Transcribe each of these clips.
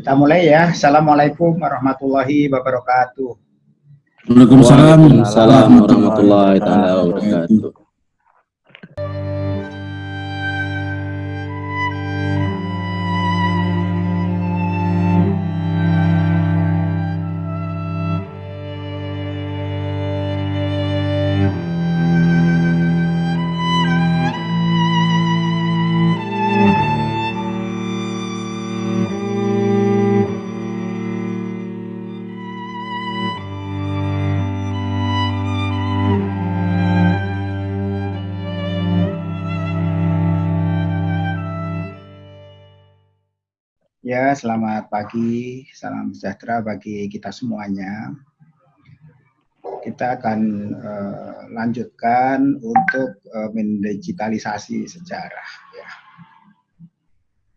Kita mulai ya. Assalamualaikum warahmatullahi wabarakatuh. Waalaikumsalam warahmatullahi wabarakatuh. Selamat pagi, salam sejahtera bagi kita semuanya. Kita akan uh, lanjutkan untuk uh, mendigitalisasi sejarah. Ya.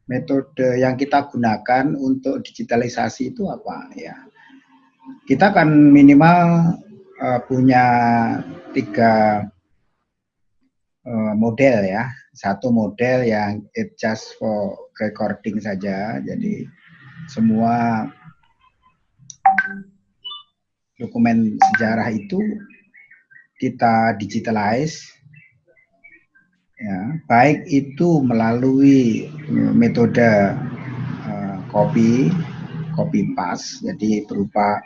Metode yang kita gunakan untuk digitalisasi itu apa? Ya, kita akan minimal uh, punya tiga uh, model ya satu model yang it just for recording saja. Jadi semua dokumen sejarah itu kita digitalize ya, baik itu melalui metode uh, copy, copy paste, jadi berupa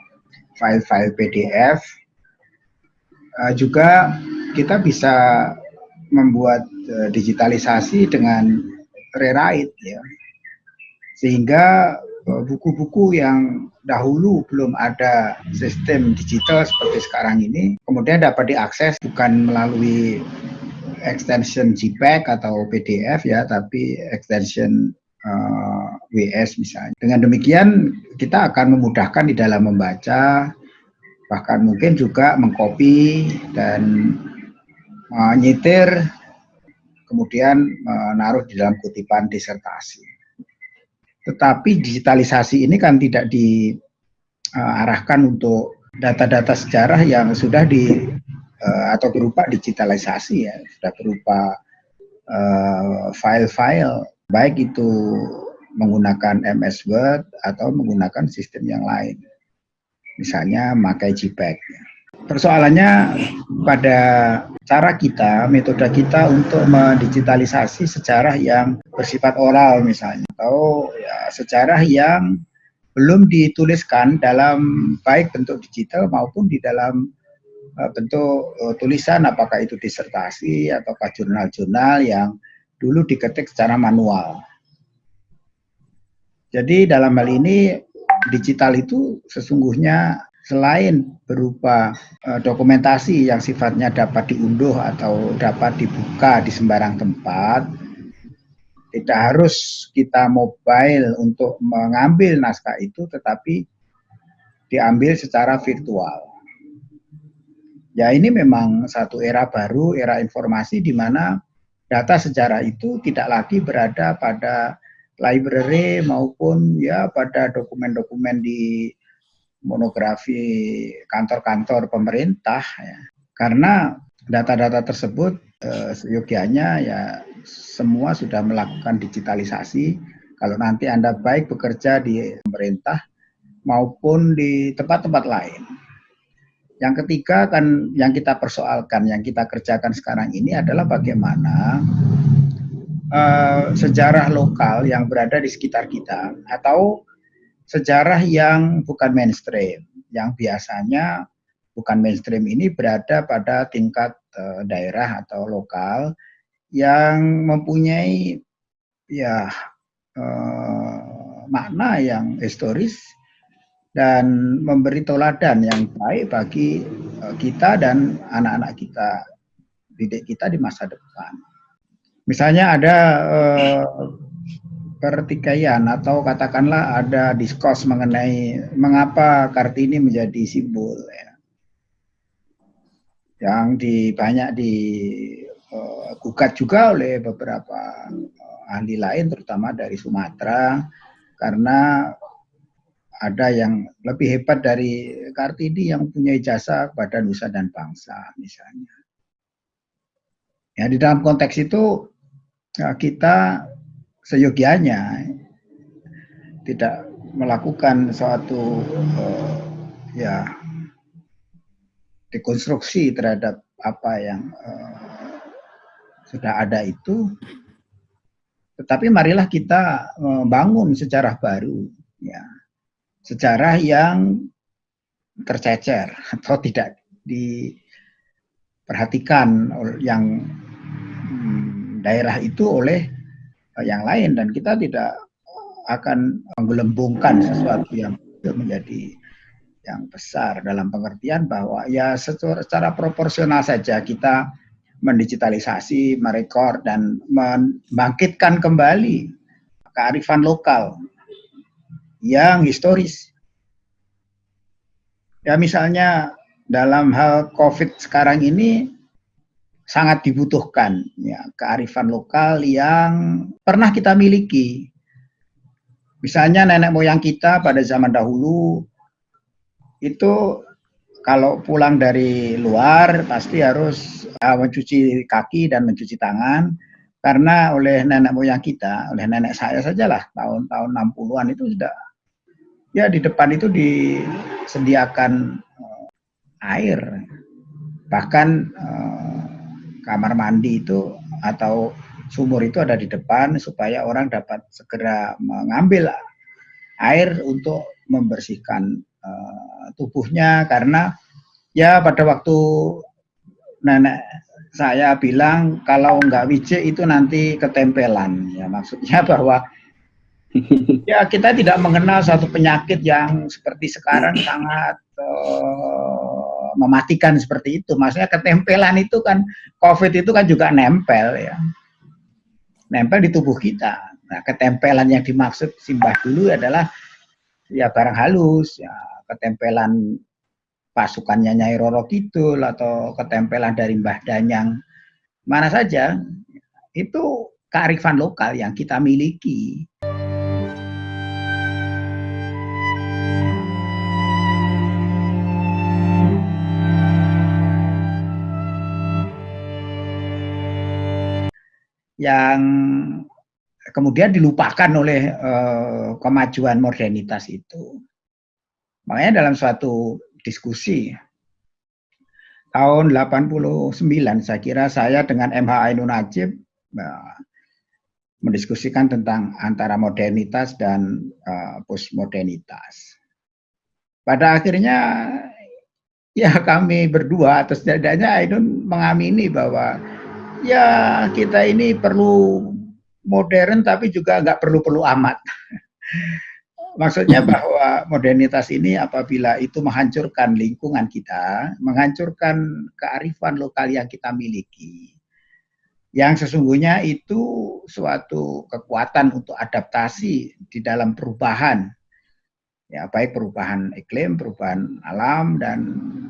file-file PDF. Uh, juga kita bisa membuat uh, digitalisasi dengan rewrite ya. Sehingga eh, buku-buku yang dahulu belum ada sistem digital seperti sekarang ini kemudian dapat diakses bukan melalui extension JPEG atau PDF ya, tapi extension uh, eh, WS misalnya. Dengan demikian kita akan memudahkan di dalam membaca, bahkan mungkin juga mengcopy dan menyitir kemudian menaruh di dalam kutipan disertasi. Tetapi digitalisasi ini kan tidak diarahkan untuk data-data sejarah yang sudah di uh, atau berupa digitalisasi ya, sudah berupa uh, file-file baik itu menggunakan MS Word atau menggunakan sistem yang lain. Misalnya memakai JPEG. Persoalannya pada cara kita, metode kita untuk mendigitalisasi sejarah yang bersifat oral misalnya, atau ya, sejarah yang belum dituliskan dalam baik bentuk digital maupun di dalam uh, bentuk uh, tulisan, apakah itu disertasi ataukah jurnal-jurnal yang dulu diketik secara manual. Jadi dalam hal ini digital itu sesungguhnya selain berupa uh, dokumentasi yang sifatnya dapat diunduh atau dapat dibuka di sembarang tempat, tidak harus kita mobile untuk mengambil naskah itu, tetapi diambil secara virtual. Ya ini memang satu era baru, era informasi di mana data sejarah itu tidak lagi berada pada library maupun ya pada dokumen-dokumen di monografi kantor-kantor pemerintah ya. Karena data-data tersebut eh, seyogianya ya semua sudah melakukan digitalisasi. Kalau nanti Anda baik bekerja di pemerintah maupun di tempat-tempat lain. Yang ketiga kan yang kita persoalkan, yang kita kerjakan sekarang ini adalah bagaimana uh, sejarah lokal yang berada di sekitar kita atau sejarah yang bukan mainstream, yang biasanya bukan mainstream ini berada pada tingkat uh, daerah atau lokal yang mempunyai ya uh, makna yang historis dan memberi toladan yang baik bagi uh, kita dan anak-anak kita, didik kita di masa depan. Misalnya ada uh, pertikaian atau katakanlah ada diskurs mengenai mengapa Kartini menjadi simbol ya. Yang di banyak digugat uh, juga oleh beberapa uh, ahli lain terutama dari Sumatera karena ada yang lebih hebat dari Kartini yang punya jasa kepada nusa dan bangsa misalnya. Ya di dalam konteks itu ya, kita seyogianya tidak melakukan suatu uh, ya dekonstruksi terhadap apa yang uh, sudah ada itu. Tetapi marilah kita membangun sejarah baru ya. Sejarah yang tercecer atau tidak diperhatikan yang hmm, daerah itu oleh yang lain dan kita tidak akan menggelembungkan sesuatu yang menjadi yang besar dalam pengertian bahwa ya secara, secara proporsional saja kita mendigitalisasi, merekor dan membangkitkan kembali kearifan lokal yang historis. Ya misalnya dalam hal COVID sekarang ini sangat dibutuhkan ya kearifan lokal yang pernah kita miliki. Misalnya nenek moyang kita pada zaman dahulu itu kalau pulang dari luar pasti harus uh, mencuci kaki dan mencuci tangan karena oleh nenek moyang kita, oleh nenek saya sajalah tahun-tahun 60-an itu sudah ya di depan itu disediakan uh, air bahkan uh, kamar mandi itu atau sumur itu ada di depan supaya orang dapat segera mengambil air untuk membersihkan uh, tubuhnya. Karena ya pada waktu nenek saya bilang kalau nggak wije itu nanti ketempelan. Ya maksudnya bahwa ya kita tidak mengenal satu penyakit yang seperti sekarang sangat uh, mematikan seperti itu. Maksudnya ketempelan itu kan COVID itu kan juga nempel ya. Nempel di tubuh kita. Nah, ketempelan yang dimaksud Simbah dulu adalah ya barang halus, ya ketempelan pasukannya Nyai Roro Kidul atau ketempelan dari Mbah Danyang mana saja itu kearifan lokal yang kita miliki. Yang kemudian dilupakan oleh uh, kemajuan modernitas itu. Makanya dalam suatu diskusi tahun 89 saya kira saya dengan MH Ainun Najib uh, mendiskusikan tentang antara modernitas dan uh, postmodernitas. Pada akhirnya ya kami berdua atau setidaknya Ainun mengamini bahwa ya kita ini perlu modern tapi juga nggak perlu-perlu amat. Maksudnya bahwa modernitas ini apabila itu menghancurkan lingkungan kita, menghancurkan kearifan lokal yang kita miliki, yang sesungguhnya itu suatu kekuatan untuk adaptasi di dalam perubahan ya baik perubahan iklim, perubahan alam dan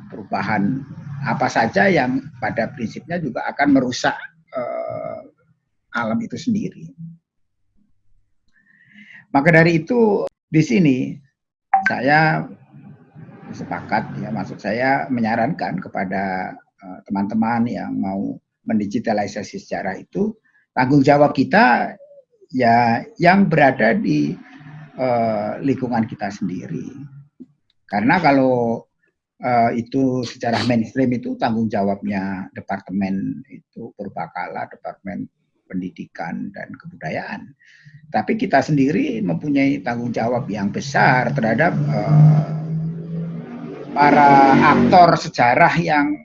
perubahan apa saja yang pada prinsipnya juga akan merusak uh, alam itu sendiri. Maka dari itu di sini saya sepakat ya maksud saya menyarankan kepada eh, teman-teman uh, yang mau mendigitalisasi sejarah itu tanggung jawab kita ya yang berada di uh, lingkungan kita sendiri. Karena kalau uh, itu secara mainstream itu tanggung jawabnya departemen itu berbakala, departemen pendidikan dan kebudayaan. Tapi kita sendiri mempunyai tanggung jawab yang besar terhadap uh, para aktor sejarah yang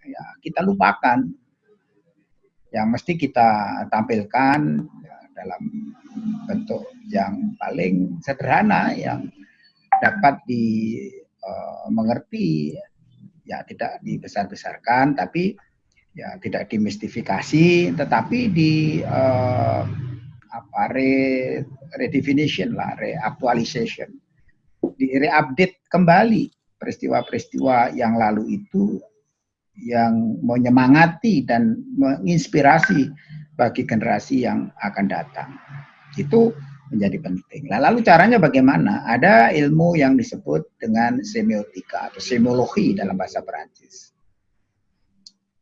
ya, kita lupakan, yang mesti kita tampilkan ya, dalam bentuk yang paling sederhana yang dapat dimengerti uh, ya tidak dibesar-besarkan tapi ya tidak dimistifikasi tetapi di uh, apa re redefinition lah reaktualisation di reupdate kembali peristiwa-peristiwa yang lalu itu yang menyemangati dan menginspirasi bagi generasi yang akan datang itu menjadi penting. Nah, lalu caranya bagaimana? Ada ilmu yang disebut dengan semiotika atau semiologi dalam bahasa Perancis.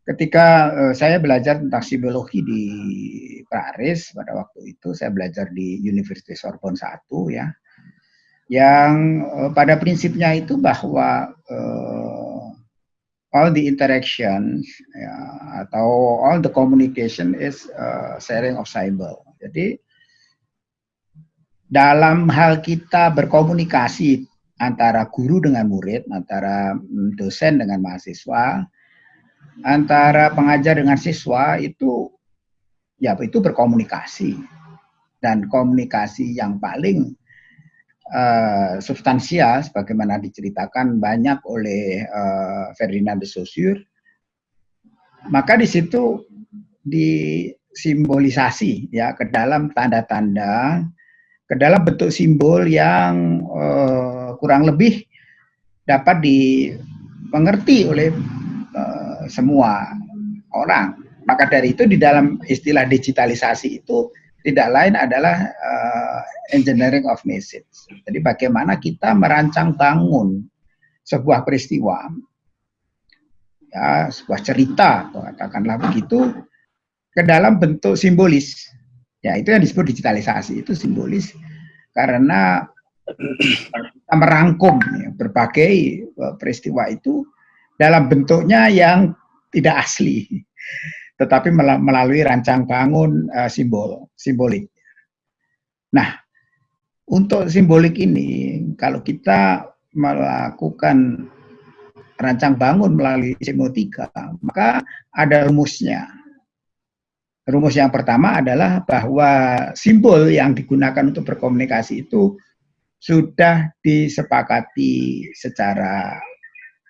Ketika uh, saya belajar tentang semiologi di Paris pada waktu itu, saya belajar di University Sorbonne 1 ya. yang uh, pada prinsipnya itu bahwa uh, all the interactions ya, atau all the communication is uh, sharing of symbol. Jadi dalam hal kita berkomunikasi antara guru dengan murid, antara mm, dosen dengan mahasiswa, antara pengajar dengan siswa itu ya itu berkomunikasi. Dan komunikasi yang paling uh, substansial sebagaimana diceritakan banyak oleh uh, Ferdinand de Saussure maka di situ disimbolisasi ya ke dalam tanda-tanda ke dalam bentuk simbol yang uh, kurang lebih dapat dimengerti oleh uh, semua orang. Maka dari itu di dalam istilah digitalisasi itu tidak lain adalah uh, engineering of message. Jadi bagaimana kita merancang bangun sebuah peristiwa, ya sebuah cerita, katakanlah begitu, ke dalam bentuk simbolis. Ya itu yang disebut digitalisasi itu simbolis karena kita merangkum ya, berbagai eh, peristiwa itu dalam bentuknya yang tidak asli, tetapi melalui rancang bangun uh, simbol, simbolik. Nah, untuk simbolik ini, kalau kita melakukan rancang bangun melalui semiotika, maka ada rumusnya. Rumus yang pertama adalah bahwa simbol yang digunakan untuk berkomunikasi itu sudah disepakati secara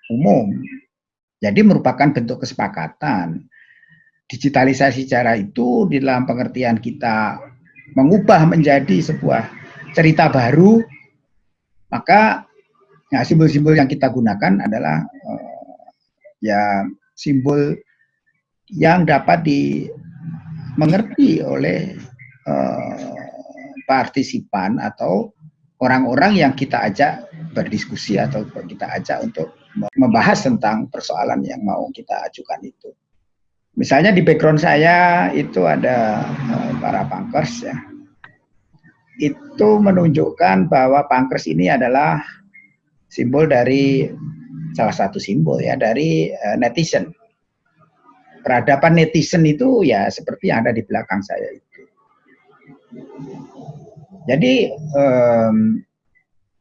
umum. Jadi merupakan bentuk kesepakatan. Digitalisasi cara itu di dalam pengertian kita mengubah menjadi sebuah cerita baru, maka ya, simbol-simbol yang kita gunakan adalah uh, ya simbol yang dapat dimengerti oleh uh, partisipan atau orang-orang yang kita ajak berdiskusi atau kita ajak untuk membahas tentang persoalan yang mau kita ajukan itu. Misalnya di background saya itu ada uh, para pankers ya. Itu menunjukkan bahwa pankers ini adalah simbol dari salah satu simbol ya dari uh, netizen. Peradaban netizen itu ya seperti yang ada di belakang saya itu. Jadi um,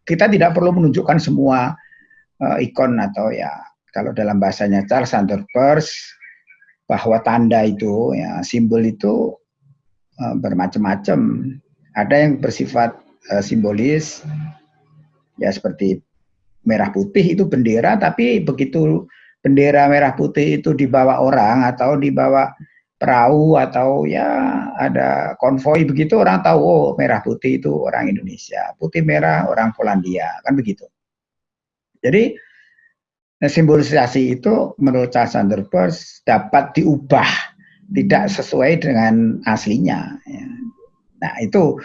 kita tidak perlu menunjukkan semua uh, ikon atau ya kalau dalam bahasanya Charles Sanders bahwa tanda itu ya simbol itu uh, bermacam-macam. Ada yang bersifat uh, simbolis ya seperti merah putih itu bendera tapi begitu bendera merah putih itu dibawa orang atau dibawa perahu atau ya ada konvoi begitu orang tahu oh merah putih itu orang Indonesia, putih merah orang Polandia, kan begitu. Jadi simbolisasi itu menurut Charles Sanders dapat diubah tidak sesuai dengan aslinya. Ya. Nah itu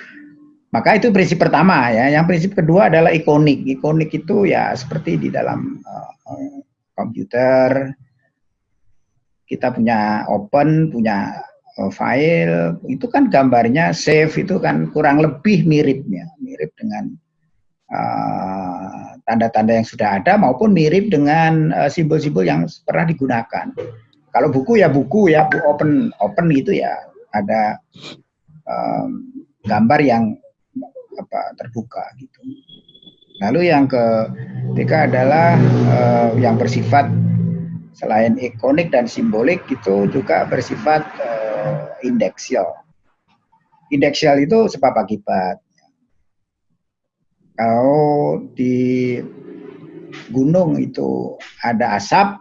maka itu prinsip pertama ya. Yang prinsip kedua adalah ikonik. Ikonik itu ya seperti di dalam uh, komputer. Kita punya open, punya uh, file, itu kan gambarnya save itu kan kurang lebih miripnya, mirip dengan eh, tanda-tanda uh, yang sudah ada maupun mirip dengan eh, simbol-simbol uh, yang pernah digunakan. Kalau buku ya buku ya, open open itu ya. Ada um, gambar yang apa terbuka gitu. Lalu yang ketiga adalah uh, yang bersifat selain ikonik dan simbolik itu juga bersifat uh, indeksial. Indeksial itu sebab akibat. Kalau di gunung itu ada asap,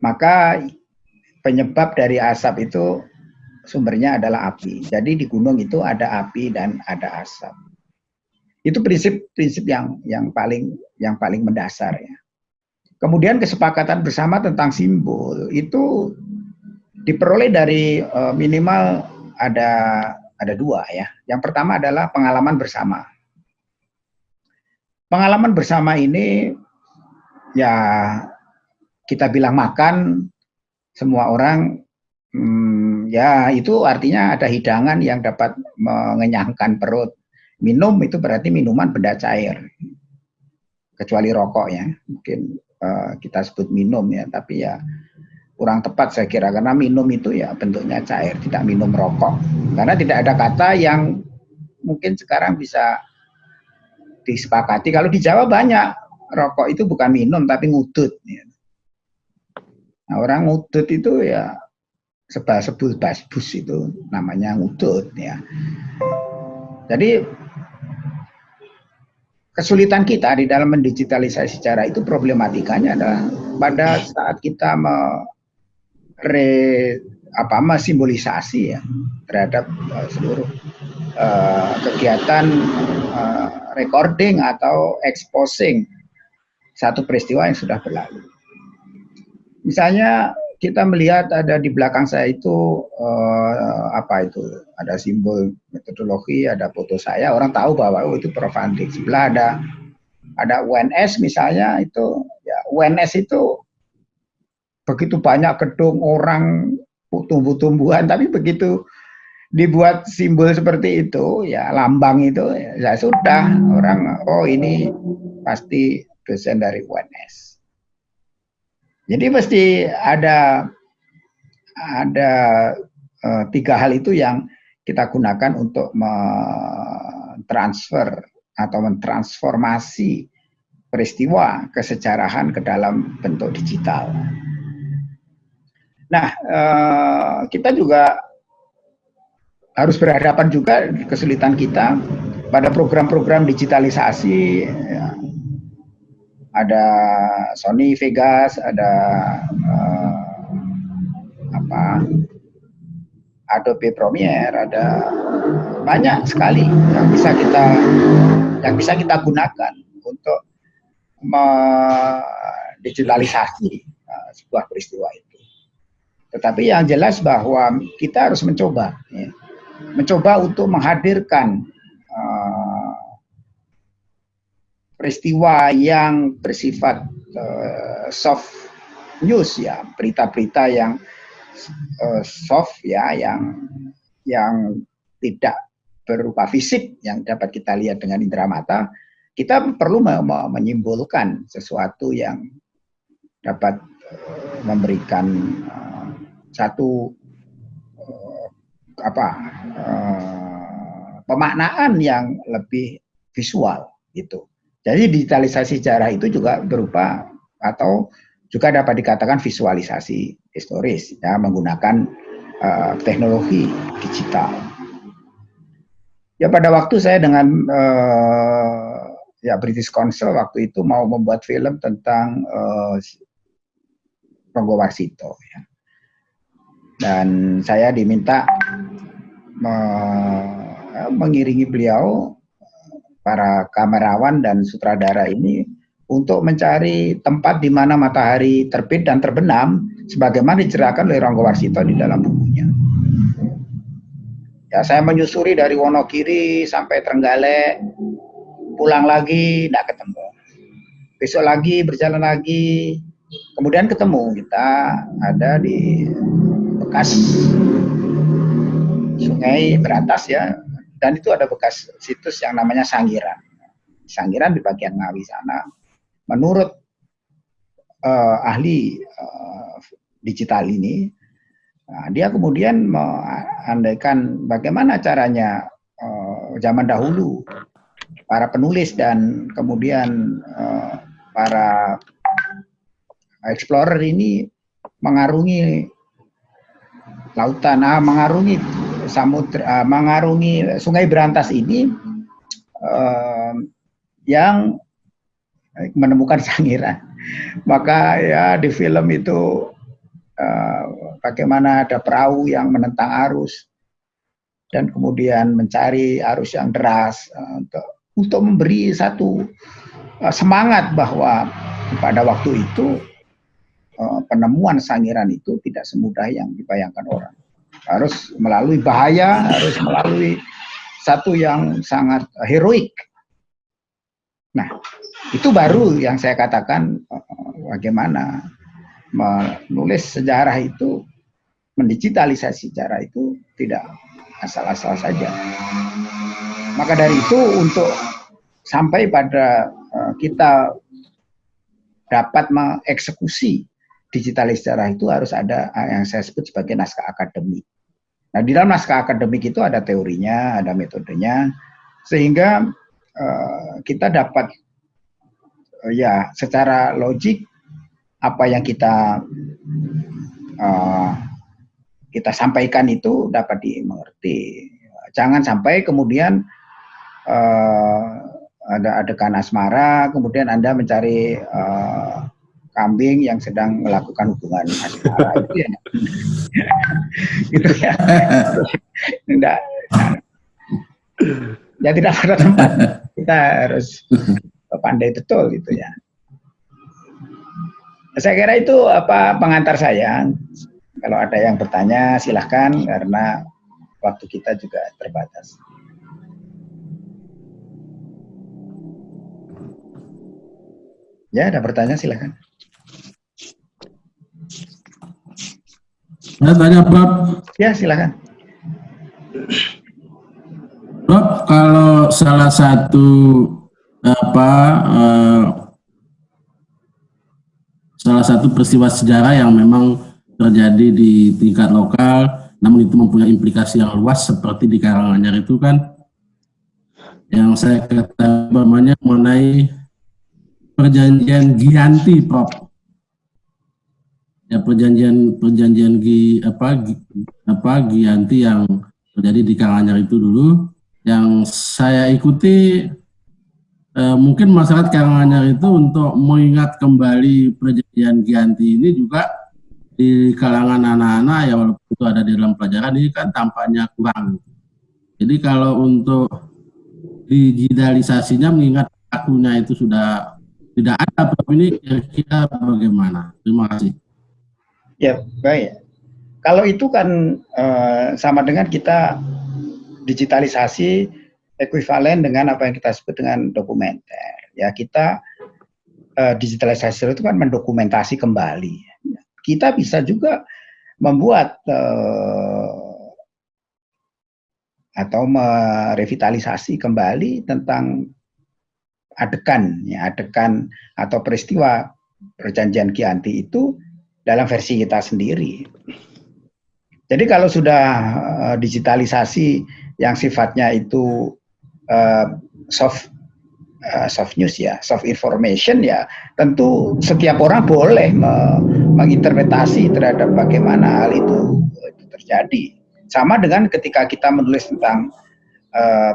maka penyebab dari asap itu sumbernya adalah api. Jadi di gunung itu ada api dan ada asap. Itu prinsip-prinsip yang yang paling yang paling mendasar ya. Kemudian kesepakatan bersama tentang simbol itu diperoleh dari uh, minimal ada ada dua ya. Yang pertama adalah pengalaman bersama. Pengalaman bersama ini ya kita bilang makan semua orang hmm, ya itu artinya ada hidangan yang dapat mengenyangkan perut. Minum itu berarti minuman benda cair. Kecuali rokok ya. Mungkin uh, kita sebut minum ya tapi ya kurang tepat saya kira. Karena minum itu ya bentuknya cair tidak minum rokok. Karena tidak ada kata yang mungkin sekarang bisa disepakati. Kalau di Jawa banyak rokok itu bukan minum tapi ngudut ya. nah, orang ngudut itu ya sebal sebul basbus itu namanya ngudut ya. Jadi kesulitan kita di dalam mendigitalisasi secara itu problematikanya adalah pada saat kita mere, apa simbolisasi ya terhadap uh, seluruh uh, kegiatan uh, recording atau exposing satu peristiwa yang sudah berlalu. Misalnya kita melihat ada di belakang saya itu uh, apa itu? Ada simbol metodologi ada foto saya. Orang tahu bahwa oh, itu Prof Andi sebelah ada ada UNS misalnya itu. Ya UNS itu begitu banyak gedung orang tumbuh-tumbuhan. Tapi begitu dibuat simbol seperti itu ya lambang itu ya sudah. Orang oh ini pasti dosen dari UNS jadi mesti ada ada uh, tiga hal itu yang kita gunakan untuk mentransfer atau mentransformasi peristiwa kesejarahan ke dalam bentuk digital. Nah, uh, kita juga harus berhadapan juga kesulitan kita pada program-program digitalisasi ya, ada Sony Vegas, ada uh, apa Adobe Premiere, ada banyak sekali yang bisa kita yang bisa kita gunakan untuk digitalisasi uh, sebuah peristiwa itu. Tetapi yang jelas bahwa kita harus mencoba, ya, mencoba untuk menghadirkan uh, peristiwa yang bersifat uh, soft news ya, berita-berita yang uh, soft ya, yang yang tidak berupa fisik yang dapat kita lihat dengan indera mata, kita perlu menyimpulkan sesuatu yang dapat uh, memberikan uh, satu uh, apa uh, pemaknaan yang lebih visual gitu. Jadi digitalisasi sejarah itu juga berupa atau juga dapat dikatakan visualisasi historis ya menggunakan uh, teknologi digital. Ya pada waktu saya dengan uh, ya British Council waktu itu mau membuat film tentang uh, Ronggo Warsito ya. Dan saya diminta me mengiringi beliau para kamerawan dan sutradara ini untuk mencari tempat di mana matahari terbit dan terbenam sebagaimana diceritakan oleh Ronggo Warsito di dalam bukunya. Ya, saya menyusuri dari Wonogiri sampai Trenggalek, pulang lagi tidak ketemu. Besok lagi berjalan lagi, kemudian ketemu kita ada di bekas sungai beratas ya dan itu ada bekas situs yang namanya Sangiran. Sangiran di bagian Ngawi sana. Menurut uh, ahli uh, digital ini, nah, dia kemudian mengandaikan bagaimana caranya uh, zaman dahulu para penulis dan kemudian uh, para explorer ini mengarungi lautan, ah, mengarungi samudra uh, mengarungi Sungai Berantas ini uh, yang menemukan sangiran. Maka ya di film itu uh, bagaimana ada perahu yang menentang arus dan kemudian mencari arus yang deras uh, untuk untuk memberi satu semangat bahwa pada waktu itu penemuan sangiran itu tidak semudah yang dibayangkan orang harus melalui bahaya, harus melalui satu yang sangat heroik. Nah, itu baru yang saya katakan eh, bagaimana menulis sejarah itu, mendigitalisasi sejarah itu tidak asal-asal saja. Maka dari itu untuk sampai pada uh, kita dapat mengeksekusi digitalis sejarah itu harus ada yang saya sebut sebagai naskah akademik. Nah, di dalam naskah akademik itu ada teorinya, ada metodenya, sehingga uh, kita dapat uh, ya secara logik apa yang kita uh, kita sampaikan itu dapat dimengerti. Jangan sampai kemudian uh, ada adegan asmara, kemudian anda mencari kambing yang sedang melakukan hubungan asmara itu ya. Gitu ya. Tidak ya tidak pada tempat. Kita harus pandai betul gitu ya. Saya kira itu apa pengantar saya. Kalau ada yang bertanya silahkan karena waktu kita juga terbatas. Ya ada pertanyaan silahkan Saya tanya Prof. Ya silakan. Prof, kalau salah satu apa uh, salah satu peristiwa sejarah yang memang terjadi di tingkat lokal, namun itu mempunyai implikasi yang luas seperti di Karanganyar itu kan yang saya katakan namanya mengenai perjanjian Gianti, Prof ya perjanjian perjanjian Gi apa Gi, apa Gianti yang terjadi di Karanganyar itu dulu yang saya ikuti eh, mungkin masyarakat Karanganyar itu untuk mengingat kembali perjanjian Gianti ini juga di kalangan anak-anak ya walaupun itu ada di dalam pelajaran ini kan tampaknya kurang. Jadi kalau untuk digitalisasinya mengingat akunya itu sudah tidak ada, ini kira-kira bagaimana? Terima kasih. Ya, baik. Kalau itu kan uh, sama dengan kita digitalisasi ekuivalen dengan apa yang kita sebut dengan dokumenter. Ya, kita uh, digitalisasi itu kan mendokumentasi kembali. Kita bisa juga membuat uh, atau merevitalisasi kembali tentang adegan, ya, adegan atau peristiwa perjanjian Kianti itu dalam versi kita sendiri. Jadi kalau sudah uh, digitalisasi yang sifatnya itu uh, soft uh, soft news ya, soft information ya, tentu setiap orang boleh me menginterpretasi terhadap bagaimana hal itu, terjadi. Sama dengan ketika kita menulis tentang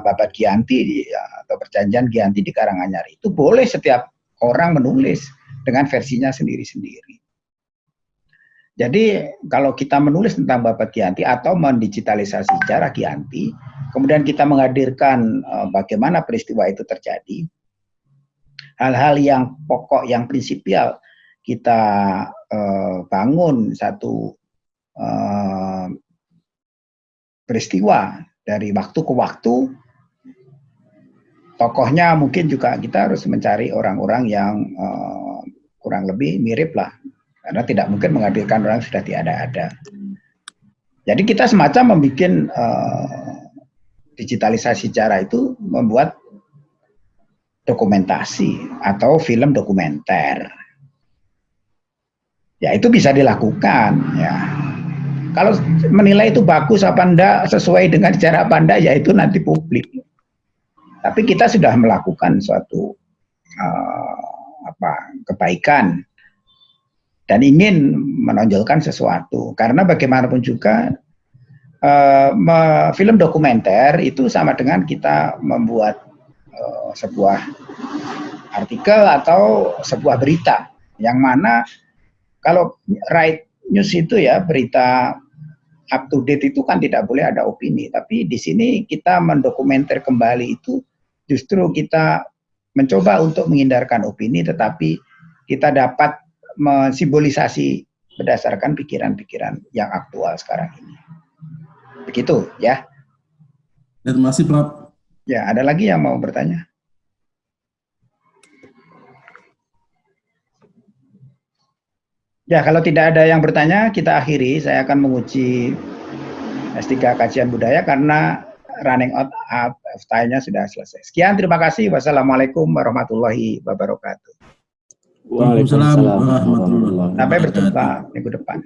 Babat Gianti atau perjanjian Gianti di Karanganyar itu boleh setiap orang menulis dengan versinya sendiri-sendiri. Jadi kalau kita menulis tentang Bapak Kianti atau mendigitalisasi sejarah Kianti, kemudian kita menghadirkan uh, bagaimana peristiwa itu terjadi, hal-hal yang pokok, yang prinsipil kita uh, bangun satu uh, peristiwa dari waktu ke waktu, tokohnya mungkin juga kita harus mencari orang-orang yang kurang lebih mirip lah karena tidak mungkin menghadirkan orang yang sudah tiada ada. Jadi kita semacam membuat uh, digitalisasi sejarah itu membuat dokumentasi atau film dokumenter. Ya itu bisa dilakukan ya. Kalau menilai itu bagus apa enggak sesuai dengan cara apa enggak ya itu nanti publik. Tapi kita sudah melakukan suatu uh, apa kebaikan dan ingin menonjolkan sesuatu. Karena bagaimanapun juga uh, film dokumenter itu sama dengan kita membuat uh, sebuah artikel atau sebuah berita. Yang mana kalau right news itu ya berita up to date itu kan tidak boleh ada opini. Tapi di sini kita mendokumenter kembali itu justru kita mencoba untuk menghindarkan opini tetapi kita dapat mensimbolisasi berdasarkan pikiran-pikiran yang aktual sekarang ini. Begitu ya. Terima kasih Prof. Ya, ada lagi yang mau bertanya? Ya, kalau tidak ada yang bertanya, kita akhiri. Saya akan menguji S3 kajian budaya karena running out of time-nya sudah selesai. Sekian, terima kasih. Wassalamualaikum warahmatullahi wabarakatuh. Waalaikumsalam warahmatullahi wabarakatuh. Sampai berjumpa minggu depan.